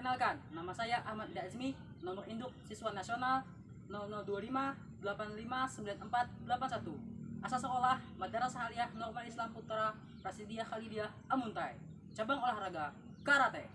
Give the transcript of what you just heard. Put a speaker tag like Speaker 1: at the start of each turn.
Speaker 1: Perkenalkan, nama saya Ahmad Dazmi, nomor induk siswa nasional 0025 Asal sekolah Madrasah Aliyah Normal Islam Putra Prasidia Khalidiyah Amuntai. Cabang olahraga karate.